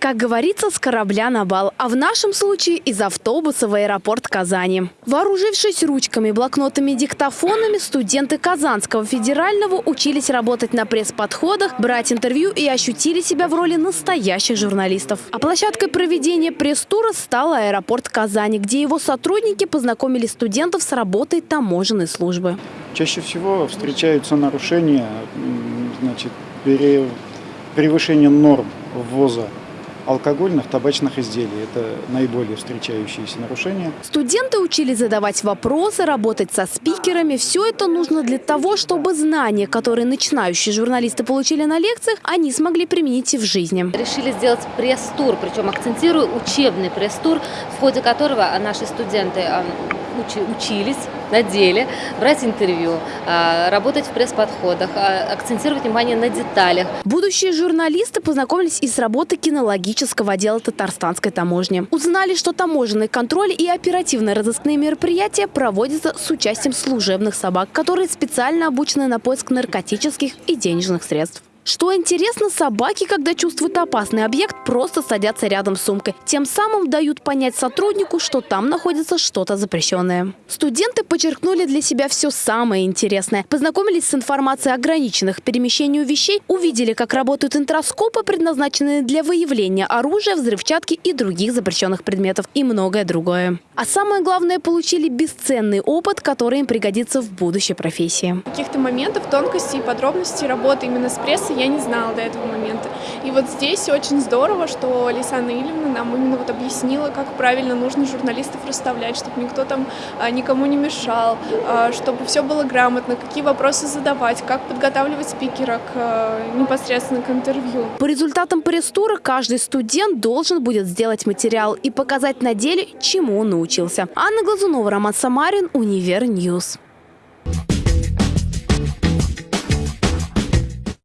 Как говорится, с корабля на бал, а в нашем случае из автобуса в аэропорт Казани. Вооружившись ручками, блокнотами, диктофонами, студенты Казанского федерального учились работать на пресс-подходах, брать интервью и ощутили себя в роли настоящих журналистов. А площадкой проведения пресс-тура стал аэропорт Казани, где его сотрудники познакомили студентов с работой таможенной службы. Чаще всего встречаются нарушения, значит, превышение норм ввоза алкогольных, табачных изделий. Это наиболее встречающиеся нарушения. Студенты учились задавать вопросы, работать со спикерами. Все это нужно для того, чтобы знания, которые начинающие журналисты получили на лекциях, они смогли применить и в жизни. Решили сделать пресс-тур, причем акцентирую учебный пресс-тур, в ходе которого наши студенты а, учились на деле брать интервью, а, работать в пресс-подходах, а, акцентировать внимание на деталях. Будущие журналисты познакомились и с работой кинологического отдела Татарстанской таможни. Узнали, что таможенный контроль и оперативно-розыскные мероприятия проводятся с участием служебных собак, которые специально обучены на поиск наркотических и денежных средств. Что интересно, собаки, когда чувствуют опасный объект, просто садятся рядом с сумкой. Тем самым дают понять сотруднику, что там находится что-то запрещенное. Студенты подчеркнули для себя все самое интересное. Познакомились с информацией ограниченных перемещению вещей, увидели, как работают интроскопы, предназначенные для выявления оружия, взрывчатки и других запрещенных предметов, и многое другое. А самое главное, получили бесценный опыт, который им пригодится в будущей профессии. Каких-то моментов, тонкостей и подробностей работы именно с прессой я не знала до этого момента. И вот здесь очень здорово, что Алисана Ильевна нам именно вот объяснила, как правильно нужно журналистов расставлять, чтобы никто там а, никому не мешал, а, чтобы все было грамотно, какие вопросы задавать, как подготавливать спикера к а, непосредственно к интервью. По результатам пресс-тура каждый студент должен будет сделать материал и показать на деле, чему он научился. Анна Глазунова, Роман Самарин, Univer News.